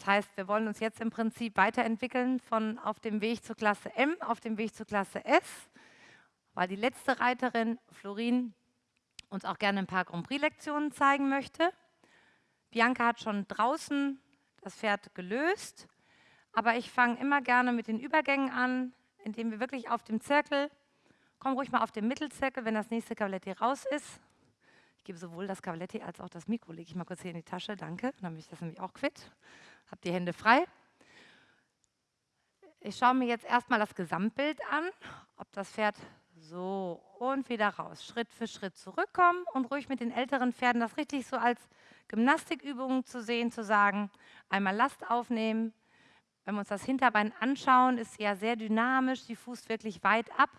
Das heißt, wir wollen uns jetzt im Prinzip weiterentwickeln von auf dem Weg zur Klasse M auf dem Weg zur Klasse S, weil die letzte Reiterin, Florin, uns auch gerne ein paar Grand Prix-Lektionen zeigen möchte. Bianca hat schon draußen das Pferd gelöst, aber ich fange immer gerne mit den Übergängen an, indem wir wirklich auf dem Zirkel, komm ruhig mal auf den Mittelzirkel, wenn das nächste Cavaletti raus ist. Ich gebe sowohl das Cavaletti als auch das Mikro, lege ich mal kurz hier in die Tasche, danke, dann bin ich das nämlich auch quitt. Habt die Hände frei. Ich schaue mir jetzt erstmal das Gesamtbild an, ob das Pferd so und wieder raus, Schritt für Schritt zurückkommen und ruhig mit den älteren Pferden das richtig so als Gymnastikübung zu sehen, zu sagen, einmal Last aufnehmen. Wenn wir uns das Hinterbein anschauen, ist sie ja sehr dynamisch, sie fußt wirklich weit ab,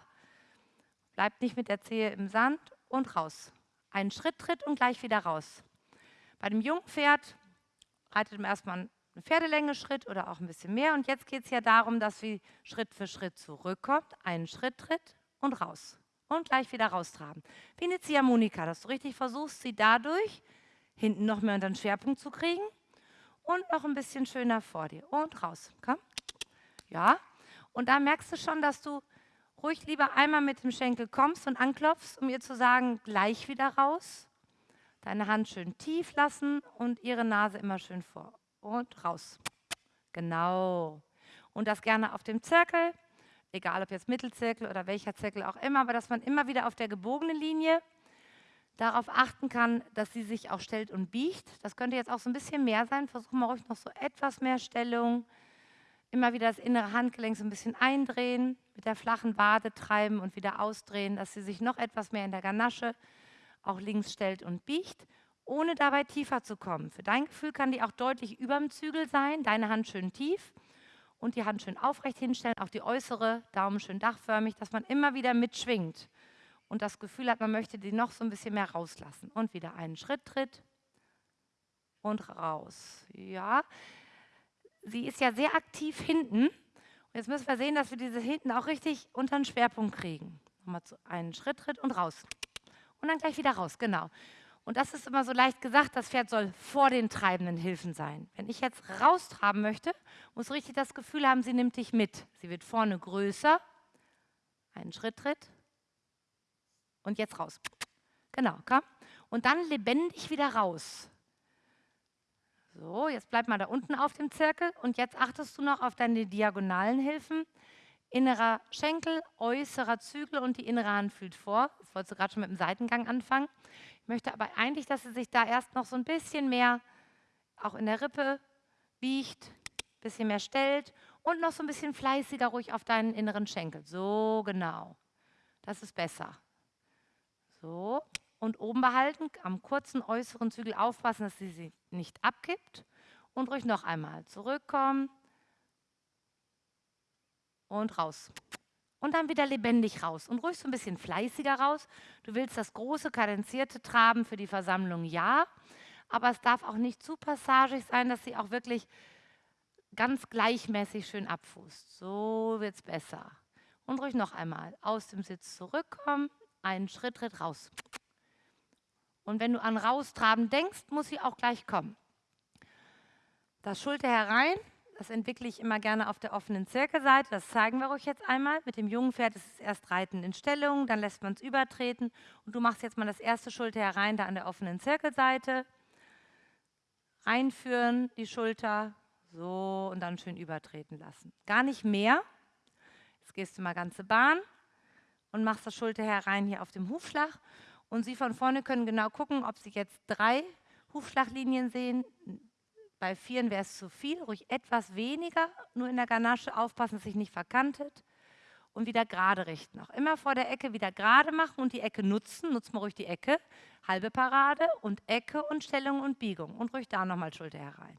bleibt nicht mit der Zehe im Sand und raus. Einen Schritt tritt und gleich wieder raus. Bei dem jungen Pferd reitet man erstmal eine Pferdelänge Schritt oder auch ein bisschen mehr. Und jetzt geht es ja darum, dass sie Schritt für Schritt zurückkommt, einen Schritt tritt und raus. Und gleich wieder raustraben. Wie eine Ziehharmonika, dass du richtig versuchst, sie dadurch hinten noch mehr unter den Schwerpunkt zu kriegen und noch ein bisschen schöner vor dir. Und raus. Komm. Ja. Und da merkst du schon, dass du ruhig lieber einmal mit dem Schenkel kommst und anklopfst, um ihr zu sagen, gleich wieder raus. Deine Hand schön tief lassen und ihre Nase immer schön vor und raus. Genau. Und das gerne auf dem Zirkel, egal ob jetzt Mittelzirkel oder welcher Zirkel auch immer, aber dass man immer wieder auf der gebogenen Linie darauf achten kann, dass sie sich auch stellt und biegt. Das könnte jetzt auch so ein bisschen mehr sein. Versuchen wir ruhig noch so etwas mehr Stellung. Immer wieder das innere Handgelenk so ein bisschen eindrehen, mit der flachen Wade treiben und wieder ausdrehen, dass sie sich noch etwas mehr in der Ganasche auch links stellt und biegt ohne dabei tiefer zu kommen. Für dein Gefühl kann die auch deutlich über dem Zügel sein, deine Hand schön tief und die Hand schön aufrecht hinstellen, auch die äußere, Daumen schön dachförmig, dass man immer wieder mitschwingt und das Gefühl hat, man möchte die noch so ein bisschen mehr rauslassen. Und wieder einen Schritt tritt und raus. Ja, sie ist ja sehr aktiv hinten. Und jetzt müssen wir sehen, dass wir diese hinten auch richtig unter den Schwerpunkt kriegen. Nochmal einen Schritt tritt und raus. Und dann gleich wieder raus, genau. Und das ist immer so leicht gesagt, das Pferd soll vor den treibenden Hilfen sein. Wenn ich jetzt raustraben möchte, muss richtig das Gefühl haben, sie nimmt dich mit. Sie wird vorne größer, einen Schritt tritt und jetzt raus. Genau, komm. Und dann lebendig wieder raus. So, jetzt bleib mal da unten auf dem Zirkel und jetzt achtest du noch auf deine diagonalen Hilfen. Innerer Schenkel, äußerer Zügel und die innere Hand fühlt vor. Das wolltest du gerade schon mit dem Seitengang anfangen. Ich möchte aber eigentlich, dass sie sich da erst noch so ein bisschen mehr auch in der Rippe biegt, ein bisschen mehr stellt und noch so ein bisschen fleißiger ruhig auf deinen inneren Schenkel. So genau. Das ist besser. So. Und oben behalten, am kurzen äußeren Zügel aufpassen, dass sie sich nicht abkippt. Und ruhig noch einmal zurückkommen und raus und dann wieder lebendig raus und ruhig so ein bisschen fleißiger raus. Du willst das große, kadenzierte Traben für die Versammlung, ja, aber es darf auch nicht zu passagig sein, dass sie auch wirklich ganz gleichmäßig schön abfußt. So wird es besser. Und ruhig noch einmal aus dem Sitz zurückkommen, einen Schritt, Schritt raus. Und wenn du an Raustraben denkst, muss sie auch gleich kommen. Das Schulter herein, das entwickle ich immer gerne auf der offenen Zirkelseite. Das zeigen wir euch jetzt einmal. Mit dem jungen Pferd ist es erst Reiten in Stellung, dann lässt man es übertreten. Und du machst jetzt mal das erste Schulter herein, da an der offenen Zirkelseite. Reinführen, die Schulter, so und dann schön übertreten lassen. Gar nicht mehr. Jetzt gehst du mal ganze Bahn und machst das Schulter herein hier auf dem Hufschlag. Und Sie von vorne können genau gucken, ob Sie jetzt drei Hufschlaglinien sehen, bei Vieren wäre es zu viel, ruhig etwas weniger, nur in der Ganasche aufpassen, dass sich nicht verkantet und wieder gerade richten. Auch immer vor der Ecke wieder gerade machen und die Ecke nutzen. Nutzt mal ruhig die Ecke. Halbe Parade und Ecke und Stellung und Biegung. Und ruhig da nochmal Schulter herein.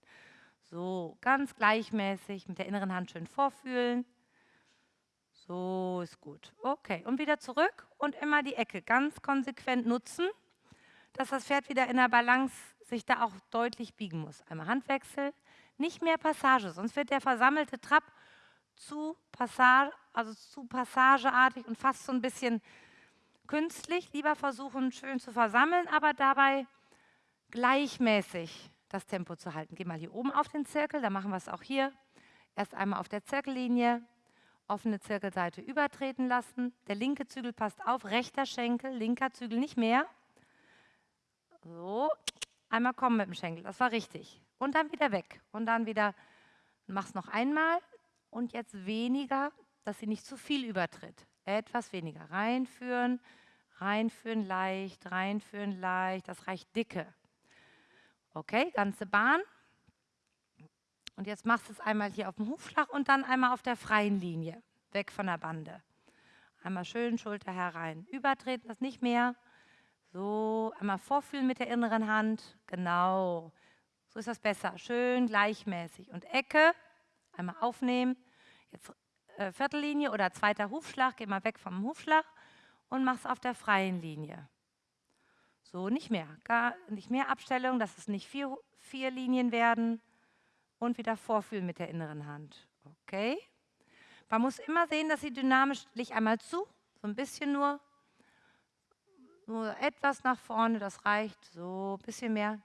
So, ganz gleichmäßig mit der inneren Hand schön vorfühlen. So ist gut. Okay, und wieder zurück und immer die Ecke ganz konsequent nutzen, dass das Pferd wieder in der Balance sich da auch deutlich biegen muss. Einmal Handwechsel, nicht mehr Passage, sonst wird der versammelte Trab zu, Passage, also zu passageartig und fast so ein bisschen künstlich. Lieber versuchen, schön zu versammeln, aber dabei gleichmäßig das Tempo zu halten. Geh mal hier oben auf den Zirkel, dann machen wir es auch hier. Erst einmal auf der Zirkellinie, offene Zirkelseite übertreten lassen. Der linke Zügel passt auf, rechter Schenkel, linker Zügel nicht mehr. So, einmal kommen mit dem Schenkel, das war richtig. Und dann wieder weg. Und dann wieder, mach's noch einmal. Und jetzt weniger, dass sie nicht zu viel übertritt. Etwas weniger. Reinführen, reinführen leicht, reinführen leicht. Das reicht dicke. Okay, ganze Bahn. Und jetzt machst du es einmal hier auf dem Hufschlag und dann einmal auf der freien Linie, weg von der Bande. Einmal schön Schulter herein. Übertreten das nicht mehr. So, einmal vorfühlen mit der inneren Hand. Genau. So ist das besser. Schön gleichmäßig. Und Ecke, einmal aufnehmen. Jetzt äh, Viertellinie oder zweiter Hufschlag. Geh mal weg vom Hufschlag und mach es auf der freien Linie. So, nicht mehr. Gar nicht mehr Abstellung, dass es nicht vier, vier Linien werden und wieder vorfühlen mit der inneren Hand. Okay? Man muss immer sehen, dass sie dynamisch, leg einmal zu, so ein bisschen nur, nur etwas nach vorne, das reicht, so ein bisschen mehr,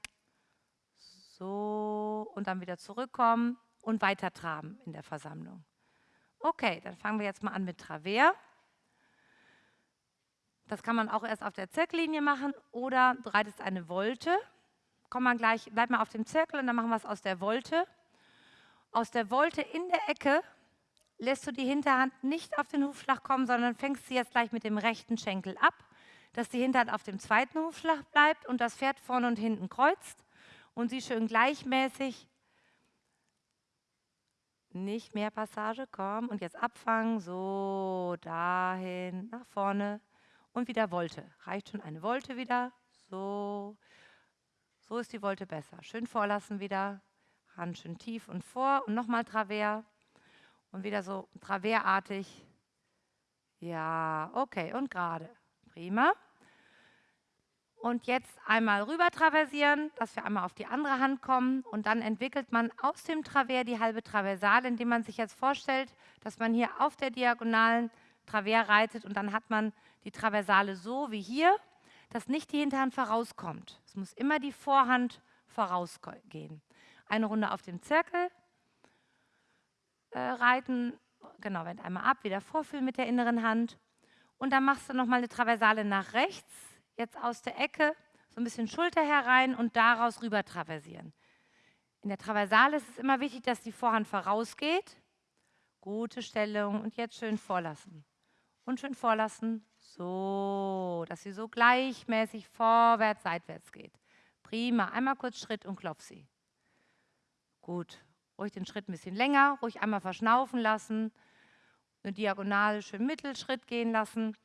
so und dann wieder zurückkommen und weiter traben in der Versammlung. Okay, dann fangen wir jetzt mal an mit Travers. Das kann man auch erst auf der Zirkellinie machen oder du reitest eine Volte. Komm mal gleich, bleib mal auf dem Zirkel und dann machen wir es aus der Volte. Aus der Wolte in der Ecke lässt du die Hinterhand nicht auf den Hufschlag kommen, sondern fängst sie jetzt gleich mit dem rechten Schenkel ab, dass die Hinterhand auf dem zweiten Hufschlag bleibt und das Pferd vorne und hinten kreuzt und sie schön gleichmäßig nicht mehr Passage, komm und jetzt abfangen, so dahin, nach vorne und wieder Wolte. Reicht schon eine Wolte wieder, so, so ist die Wolte besser. Schön vorlassen wieder, Hand schön tief und vor und nochmal Travers und wieder so Traversartig. Ja, okay, und gerade. Prima. Und jetzt einmal rüber traversieren, dass wir einmal auf die andere Hand kommen. Und dann entwickelt man aus dem Travers die halbe Traversale, indem man sich jetzt vorstellt, dass man hier auf der diagonalen Travers reitet und dann hat man die Traversale so wie hier, dass nicht die Hinterhand vorauskommt. Es muss immer die Vorhand vorausgehen. Eine Runde auf dem Zirkel äh, reiten, genau, wend einmal ab, wieder vorfühlen mit der inneren Hand. Und dann machst du nochmal eine Traversale nach rechts, jetzt aus der Ecke, so ein bisschen Schulter herein und daraus rüber traversieren. In der Traversale ist es immer wichtig, dass die Vorhand vorausgeht. Gute Stellung und jetzt schön vorlassen. Und schön vorlassen, so, dass sie so gleichmäßig vorwärts, seitwärts geht. Prima, einmal kurz Schritt und klopf sie. Gut, ruhig den Schritt ein bisschen länger, ruhig einmal verschnaufen lassen, eine diagonale schön Mittelschritt gehen lassen.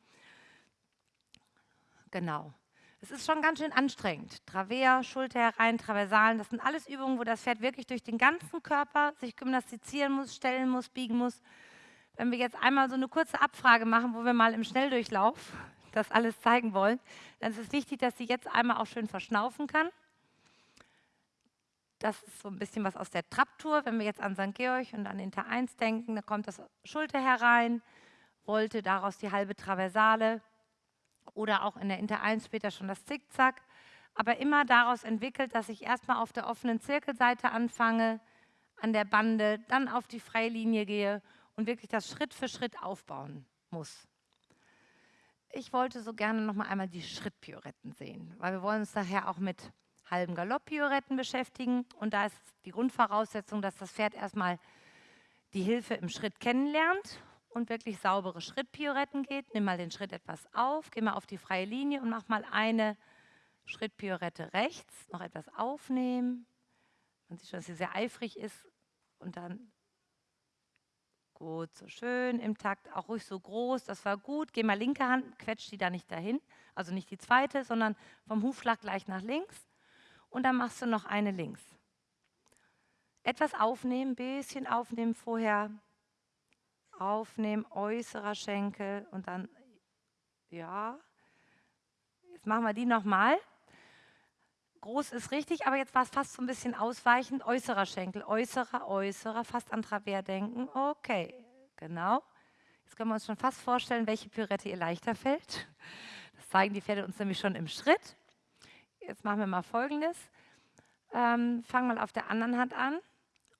Genau. Es ist schon ganz schön anstrengend. Travers, Schulter herein, Traversalen, das sind alles Übungen, wo das Pferd wirklich durch den ganzen Körper sich gymnastizieren muss, stellen muss, biegen muss. Wenn wir jetzt einmal so eine kurze Abfrage machen, wo wir mal im Schnelldurchlauf das alles zeigen wollen, dann ist es wichtig, dass sie jetzt einmal auch schön verschnaufen kann. Das ist so ein bisschen was aus der Trapptour. Wenn wir jetzt an St. Georg und an Inter 1 denken, da kommt das Schulter herein, wollte daraus die halbe Traversale oder auch in der Inter 1 später schon das Zickzack. Aber immer daraus entwickelt, dass ich erstmal auf der offenen Zirkelseite anfange, an der Bande, dann auf die Freilinie gehe und wirklich das Schritt für Schritt aufbauen muss. Ich wollte so gerne noch mal einmal die Schrittpioretten sehen, weil wir wollen uns nachher auch mit halben Galopp-Pioretten beschäftigen. Und da ist die Grundvoraussetzung, dass das Pferd erstmal die Hilfe im Schritt kennenlernt und wirklich saubere Schrittpioretten geht. Nimm mal den Schritt etwas auf, geh mal auf die freie Linie und mach mal eine Schrittpiorette rechts, noch etwas aufnehmen. Man sieht schon, dass sie sehr eifrig ist und dann gut, so schön im Takt, auch ruhig so groß, das war gut. Geh mal linke Hand, quetscht die da nicht dahin, also nicht die zweite, sondern vom Hufschlag gleich nach links und dann machst du noch eine links. Etwas aufnehmen, bisschen aufnehmen vorher. Aufnehmen, äußerer Schenkel und dann, ja. Jetzt machen wir die nochmal. Groß ist richtig, aber jetzt war es fast so ein bisschen ausweichend. Äußerer Schenkel, äußerer, äußerer, fast an Travers denken. Okay, genau. Jetzt können wir uns schon fast vorstellen, welche Pürette ihr leichter fällt. Das zeigen die Pferde uns nämlich schon im Schritt. Jetzt machen wir mal Folgendes. Ähm, fang mal auf der anderen Hand an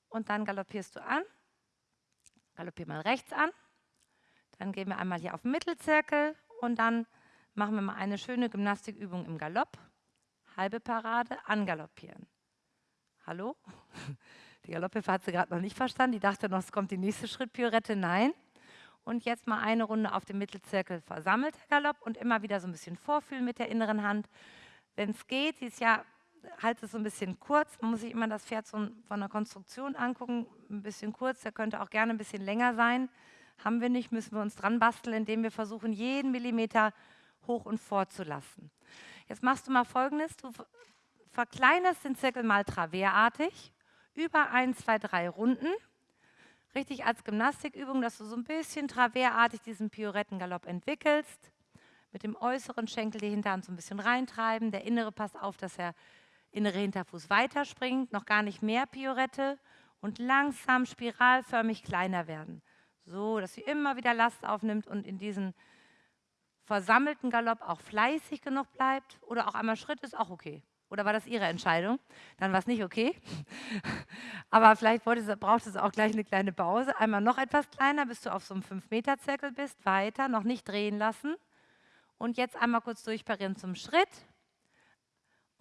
und dann galoppierst du an. Galoppier mal rechts an. Dann gehen wir einmal hier auf den Mittelzirkel und dann machen wir mal eine schöne Gymnastikübung im Galopp. Halbe Parade, angaloppieren. Hallo? Die Galopphilfe hat sie gerade noch nicht verstanden. Die dachte noch, es kommt die nächste Schrittpiorette. Nein. Und jetzt mal eine Runde auf dem Mittelzirkel versammelter Galopp und immer wieder so ein bisschen vorfühlen mit der inneren Hand. Wenn es geht, sie ist ja, halt es so ein bisschen kurz. Man muss sich immer das Pferd so von der Konstruktion angucken. Ein bisschen kurz, der könnte auch gerne ein bisschen länger sein. Haben wir nicht, müssen wir uns dran basteln, indem wir versuchen, jeden Millimeter hoch und vorzulassen. Jetzt machst du mal folgendes: Du verkleinerst den Zirkel mal traverartig über ein, zwei, drei Runden. Richtig als Gymnastikübung, dass du so ein bisschen traverartig diesen Piorettengalopp entwickelst. Mit dem äußeren Schenkel die Hinterhand so ein bisschen reintreiben. Der innere passt auf, dass der innere Hinterfuß weiterspringt. Noch gar nicht mehr Piorette. Und langsam spiralförmig kleiner werden. So, dass sie immer wieder Last aufnimmt und in diesen versammelten Galopp auch fleißig genug bleibt. Oder auch einmal Schritt ist auch okay. Oder war das Ihre Entscheidung? Dann war es nicht okay. Aber vielleicht braucht es auch gleich eine kleine Pause. Einmal noch etwas kleiner, bis du auf so einem 5-Meter-Zirkel bist. Weiter, noch nicht drehen lassen. Und jetzt einmal kurz durchparieren zum Schritt.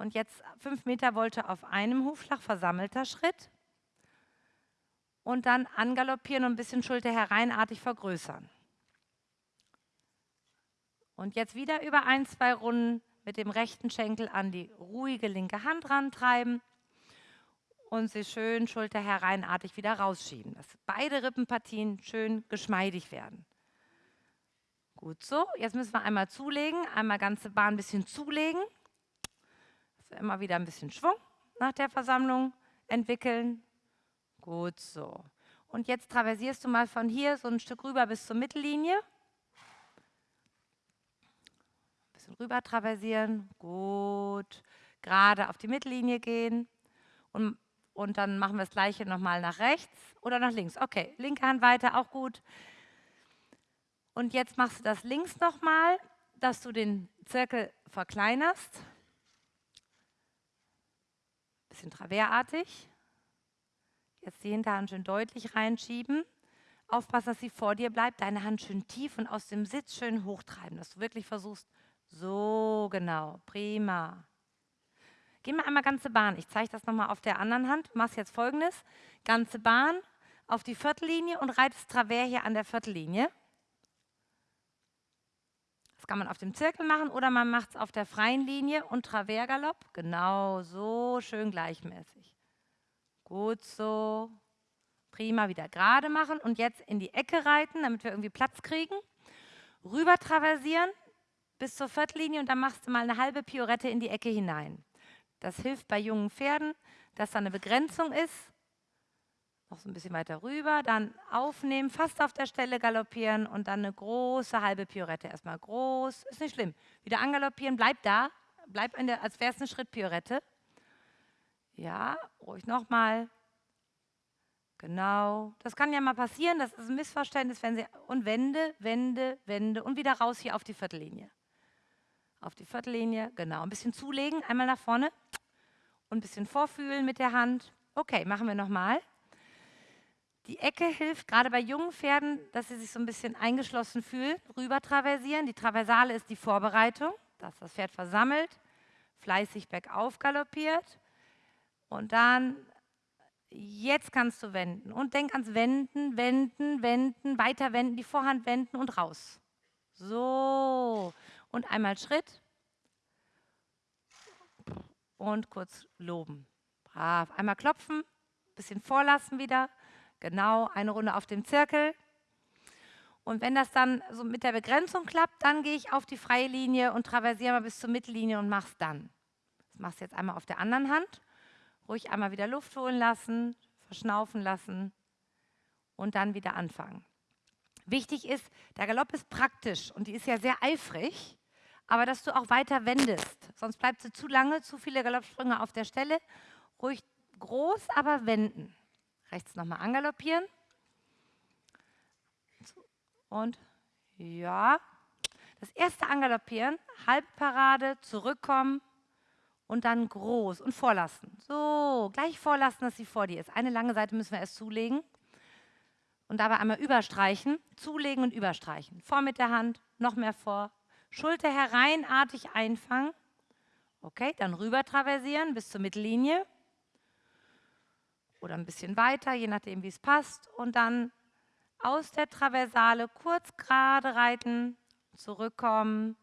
Und jetzt 5 Meter Wolte auf einem Hufschlag, versammelter Schritt. Und dann angaloppieren und ein bisschen Schulter hereinartig vergrößern. Und jetzt wieder über ein, zwei Runden mit dem rechten Schenkel an die ruhige linke Hand rantreiben und sie schön Schulter hereinartig wieder rausschieben, dass beide Rippenpartien schön geschmeidig werden. Gut so, jetzt müssen wir einmal zulegen, einmal ganze Bahn ein bisschen zulegen. Immer wieder ein bisschen Schwung nach der Versammlung entwickeln. Gut so. Und jetzt traversierst du mal von hier so ein Stück rüber bis zur Mittellinie bisschen rüber traversieren, gut, gerade auf die Mittellinie gehen und, und dann machen wir das gleiche nochmal nach rechts oder nach links. Okay, linke Hand weiter, auch gut. Und jetzt machst du das links nochmal, dass du den Zirkel verkleinerst. Bisschen traverartig. Jetzt die Hinterhand schön deutlich reinschieben. Aufpassen, dass sie vor dir bleibt. Deine Hand schön tief und aus dem Sitz schön hochtreiben, dass du wirklich versuchst, so, genau, prima. Geh mal einmal ganze Bahn. Ich zeige das nochmal auf der anderen Hand. Du machst jetzt folgendes: ganze Bahn auf die Viertellinie und reitest Travers hier an der Viertellinie. Das kann man auf dem Zirkel machen oder man macht es auf der freien Linie und Traversgalopp. Genau, so schön gleichmäßig. Gut so. Prima, wieder gerade machen und jetzt in die Ecke reiten, damit wir irgendwie Platz kriegen. Rüber traversieren, bis zur Viertellinie und dann machst du mal eine halbe Piorette in die Ecke hinein. Das hilft bei jungen Pferden, dass da eine Begrenzung ist. Noch so ein bisschen weiter rüber, dann aufnehmen, fast auf der Stelle galoppieren und dann eine große halbe Piorette. Erstmal groß, ist nicht schlimm. Wieder angaloppieren, bleib da, bleib in der, als wäre es eine Schrittpiorette. Ja, ruhig nochmal. Genau. Das kann ja mal passieren, das ist ein Missverständnis, wenn Sie und wende, wende, wende und wieder raus hier auf die Viertellinie auf die Viertellinie, genau, ein bisschen zulegen, einmal nach vorne und ein bisschen vorfühlen mit der Hand. Okay, machen wir nochmal. Die Ecke hilft gerade bei jungen Pferden, dass sie sich so ein bisschen eingeschlossen fühlen, rüber traversieren. Die Traversale ist die Vorbereitung, dass das Pferd versammelt, fleißig bergauf galoppiert und dann jetzt kannst du wenden und denk ans Wenden, Wenden, Wenden, weiter wenden, die Vorhand wenden und raus. So, und einmal Schritt und kurz loben. Brav. Einmal klopfen, bisschen vorlassen wieder. Genau, eine Runde auf dem Zirkel. Und wenn das dann so mit der Begrenzung klappt, dann gehe ich auf die freie Linie und traversiere mal bis zur Mittellinie und mache es dann. Das machst du jetzt einmal auf der anderen Hand. Ruhig einmal wieder Luft holen lassen, verschnaufen lassen und dann wieder anfangen. Wichtig ist, der Galopp ist praktisch und die ist ja sehr eifrig aber dass du auch weiter wendest. Sonst bleibt sie zu lange, zu viele Galoppsprünge auf der Stelle. Ruhig groß, aber wenden. Rechts nochmal angaloppieren. Und ja, das erste Angaloppieren, Halbparade, zurückkommen und dann groß und vorlassen. So, gleich vorlassen, dass sie vor dir ist. Eine lange Seite müssen wir erst zulegen und dabei einmal überstreichen, zulegen und überstreichen. Vor mit der Hand, noch mehr vor, Schulter hereinartig einfangen. Okay, dann rüber traversieren bis zur Mittellinie oder ein bisschen weiter, je nachdem, wie es passt. Und dann aus der Traversale kurz gerade reiten, zurückkommen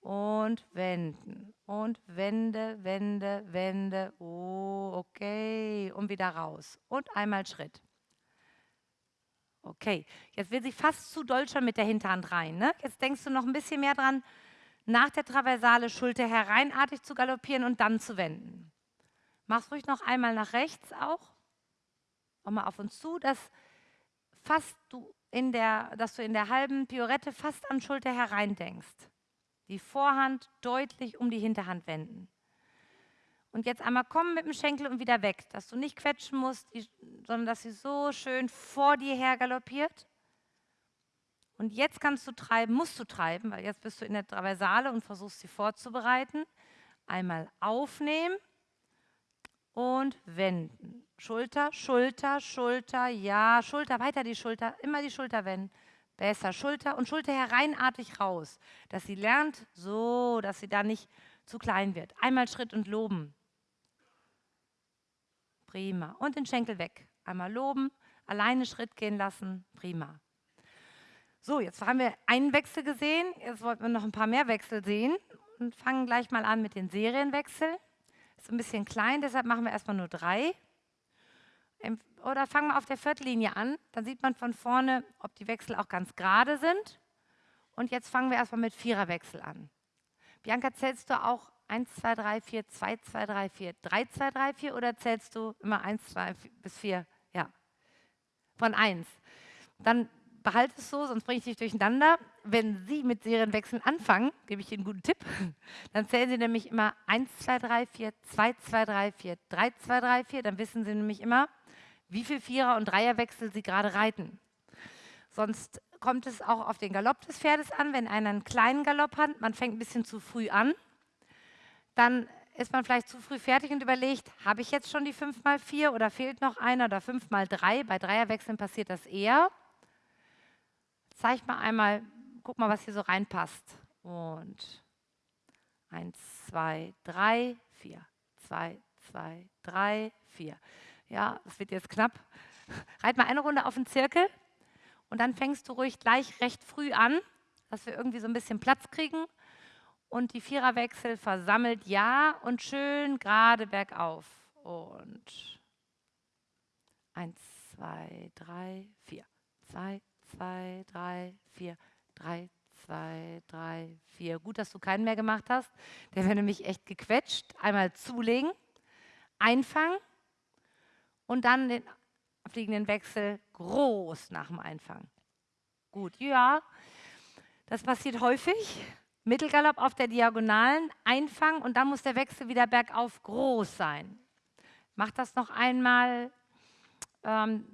und wenden. Und wende, wende, wende. Oh, okay. Und wieder raus. Und einmal Schritt. Okay, jetzt will sie fast zu doll mit der Hinterhand rein. Ne? Jetzt denkst du noch ein bisschen mehr dran, nach der Traversale Schulter hereinartig zu galoppieren und dann zu wenden. Mach's ruhig noch einmal nach rechts auch. Auch mal auf uns zu, dass, fast du in der, dass du in der halben Piorette fast an Schulter herein denkst. Die Vorhand deutlich um die Hinterhand wenden. Und jetzt einmal kommen mit dem Schenkel und wieder weg, dass du nicht quetschen musst, sondern dass sie so schön vor dir her galoppiert. Und jetzt kannst du treiben, musst du treiben, weil jetzt bist du in der Traversale und versuchst sie vorzubereiten. Einmal aufnehmen und wenden. Schulter, Schulter, Schulter, ja, Schulter, weiter die Schulter, immer die Schulter wenden. Besser, Schulter und Schulter hereinartig raus, dass sie lernt, so, dass sie da nicht zu klein wird. Einmal Schritt und loben. Prima. Und den Schenkel weg. Einmal loben, alleine Schritt gehen lassen. Prima. So, jetzt haben wir einen Wechsel gesehen. Jetzt wollten wir noch ein paar mehr Wechsel sehen und fangen gleich mal an mit den Serienwechseln. Ist ein bisschen klein, deshalb machen wir erstmal nur drei. Oder fangen wir auf der Viertellinie an. Dann sieht man von vorne, ob die Wechsel auch ganz gerade sind. Und jetzt fangen wir erstmal mit Viererwechsel an. Bianca, zählst du auch 1, 2, 3, 4, 2, 2, 3, 4, 3, 2, 3, 4 oder zählst du immer 1, 2 bis 4? Ja, von 1. Dann behalte es so, sonst bringe ich dich durcheinander. Wenn Sie mit Serienwechseln anfangen, gebe ich Ihnen einen guten Tipp, dann zählen Sie nämlich immer 1, 2, 3, 4, 2, 2, 3, 4, 3, 2, 3, 4. Dann wissen Sie nämlich immer, wie viel Vierer- und Dreierwechsel Sie gerade reiten. Sonst kommt es auch auf den Galopp des Pferdes an, wenn einer einen kleinen Galopp hat, man fängt ein bisschen zu früh an, dann ist man vielleicht zu früh fertig und überlegt, habe ich jetzt schon die 5 mal 4 oder fehlt noch einer oder 5 mal 3? Bei Dreierwechseln passiert das eher. Zeig mal einmal, guck mal, was hier so reinpasst. Und 1, 2, 3, 4. 2, 2, 3, 4. Ja, das wird jetzt knapp. Reit mal eine Runde auf den Zirkel und dann fängst du ruhig gleich recht früh an, dass wir irgendwie so ein bisschen Platz kriegen. Und die Viererwechsel versammelt ja und schön gerade bergauf. Und 1, 2, 3, 4. 2, 2, 3, 4. 3, 2, 3, 4. Gut, dass du keinen mehr gemacht hast. Der wäre nämlich echt gequetscht. Einmal zulegen, einfangen und dann den fliegenden Wechsel groß nach dem Einfangen. Gut, ja, das passiert häufig. Mittelgalopp auf der Diagonalen, einfangen und dann muss der Wechsel wieder bergauf groß sein. Mach das noch einmal ähm,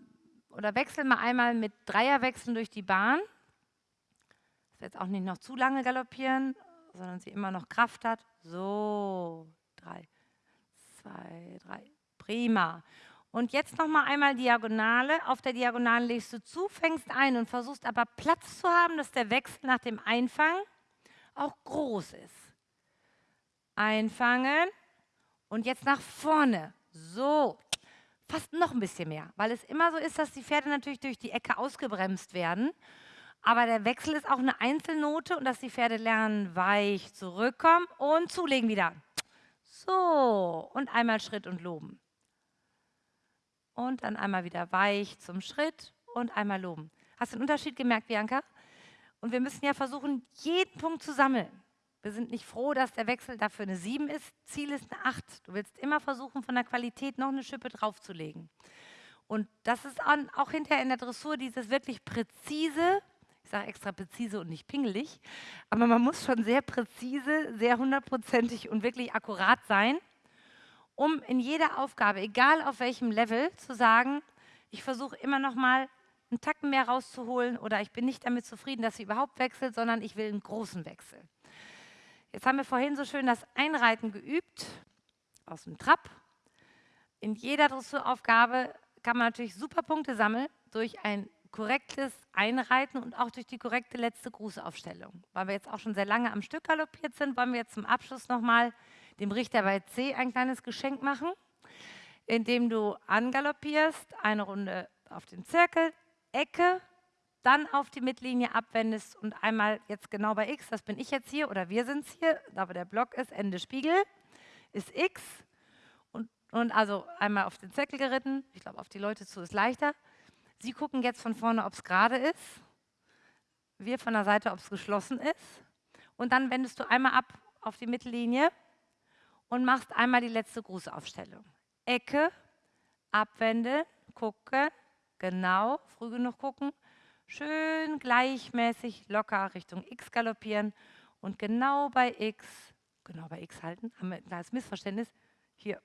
oder wechsel mal einmal mit Dreierwechseln durch die Bahn. Jetzt auch nicht noch zu lange galoppieren, sondern sie immer noch Kraft hat. So, drei, zwei, drei. Prima. Und jetzt noch mal einmal Diagonale. Auf der Diagonale legst du zu, fängst ein und versuchst aber Platz zu haben, dass der Wechsel nach dem Einfangen auch groß ist. Einfangen und jetzt nach vorne. So, fast noch ein bisschen mehr, weil es immer so ist, dass die Pferde natürlich durch die Ecke ausgebremst werden. Aber der Wechsel ist auch eine Einzelnote und dass die Pferde lernen, weich zurückkommen und zulegen wieder. So, und einmal Schritt und loben und dann einmal wieder weich zum Schritt und einmal loben. Hast du den Unterschied gemerkt, Bianca? Und wir müssen ja versuchen, jeden Punkt zu sammeln. Wir sind nicht froh, dass der Wechsel dafür eine 7 ist. Ziel ist eine 8. Du willst immer versuchen, von der Qualität noch eine Schippe draufzulegen. Und das ist auch hinterher in der Dressur dieses wirklich präzise, sage extra präzise und nicht pingelig, aber man muss schon sehr präzise, sehr hundertprozentig und wirklich akkurat sein, um in jeder Aufgabe, egal auf welchem Level, zu sagen, ich versuche immer noch mal einen Tacken mehr rauszuholen oder ich bin nicht damit zufrieden, dass sie überhaupt wechselt, sondern ich will einen großen Wechsel. Jetzt haben wir vorhin so schön das Einreiten geübt aus dem Trab. In jeder Dressuraufgabe kann man natürlich super Punkte sammeln durch ein korrektes Einreiten und auch durch die korrekte letzte Grußaufstellung. Weil wir jetzt auch schon sehr lange am Stück galoppiert sind, wollen wir jetzt zum Abschluss nochmal dem Richter bei C ein kleines Geschenk machen, indem du angaloppierst, eine Runde auf den Zirkel, Ecke, dann auf die Mittellinie abwendest und einmal jetzt genau bei X, das bin ich jetzt hier oder wir sind es hier, da wo der Block ist, Ende Spiegel, ist X und, und also einmal auf den Zirkel geritten, ich glaube auf die Leute zu ist leichter. Sie gucken jetzt von vorne, ob es gerade ist, wir von der Seite, ob es geschlossen ist und dann wendest du einmal ab auf die Mittellinie und machst einmal die letzte Grußaufstellung. Ecke, abwenden, gucken, genau, früh genug gucken schön gleichmäßig locker Richtung X galoppieren und genau bei X, genau bei X halten, haben wir ein kleines Missverständnis, hier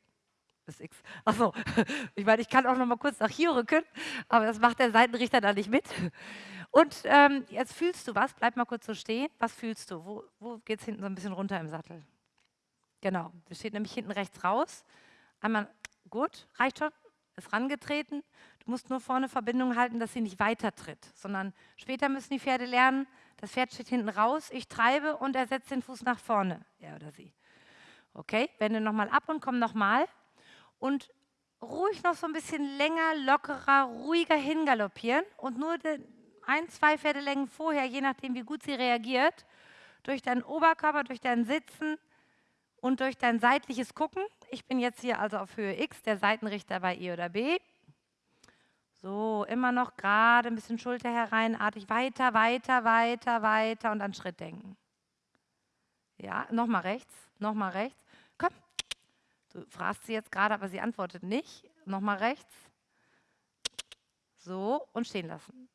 ist X. Achso, ich meine, ich kann auch noch mal kurz nach hier rücken, aber das macht der Seitenrichter da nicht mit. Und ähm, jetzt fühlst du was, bleib mal kurz so stehen, was fühlst du? Wo, wo geht es hinten so ein bisschen runter im Sattel? Genau, das steht nämlich hinten rechts raus. Einmal, gut, reicht schon, ist rangetreten. Du musst nur vorne Verbindung halten, dass sie nicht weiter tritt, sondern später müssen die Pferde lernen, das Pferd steht hinten raus, ich treibe und er setzt den Fuß nach vorne, er oder sie. Okay, wende nochmal ab und komm nochmal. Und ruhig noch so ein bisschen länger, lockerer, ruhiger hingaloppieren und nur ein, zwei Pferdelängen vorher, je nachdem wie gut sie reagiert, durch deinen Oberkörper, durch dein Sitzen und durch dein seitliches Gucken. Ich bin jetzt hier also auf Höhe X, der Seitenrichter bei E oder B. So, immer noch gerade ein bisschen Schulter hereinartig, weiter, weiter, weiter, weiter und an Schritt denken. Ja, nochmal rechts, nochmal rechts. Du fragst sie jetzt gerade, aber sie antwortet nicht. Nochmal rechts. So, und stehen lassen.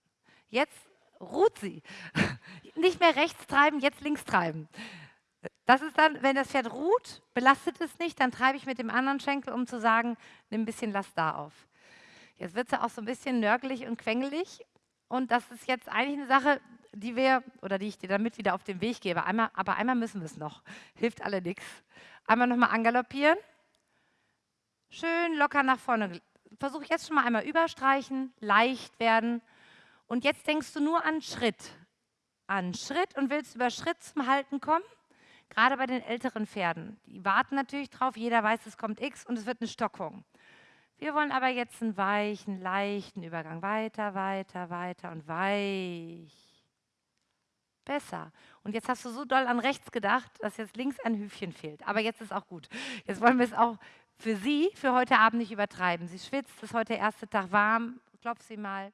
Jetzt ruht sie. Nicht mehr rechts treiben, jetzt links treiben. Das ist dann, wenn das Pferd ruht, belastet es nicht, dann treibe ich mit dem anderen Schenkel, um zu sagen, nimm ein bisschen Last da auf. Jetzt wird ja auch so ein bisschen nörgelig und quengelig. Und das ist jetzt eigentlich eine Sache, die wir, oder die ich dir damit wieder auf den Weg gebe. Einmal, aber einmal müssen wir es noch. Hilft alle nichts. Einmal nochmal angaloppieren. Schön locker nach vorne. Versuche jetzt schon mal einmal überstreichen, leicht werden. Und jetzt denkst du nur an Schritt. An Schritt und willst über Schritt zum Halten kommen. Gerade bei den älteren Pferden. Die warten natürlich drauf, jeder weiß, es kommt X und es wird eine Stockung. Wir wollen aber jetzt einen weichen, leichten Übergang. Weiter, weiter, weiter und weich. Besser. Und jetzt hast du so doll an rechts gedacht, dass jetzt links ein Hüfchen fehlt. Aber jetzt ist auch gut. Jetzt wollen wir es auch für Sie für heute Abend nicht übertreiben. Sie schwitzt, ist heute der erste Tag warm. Klopf sie mal.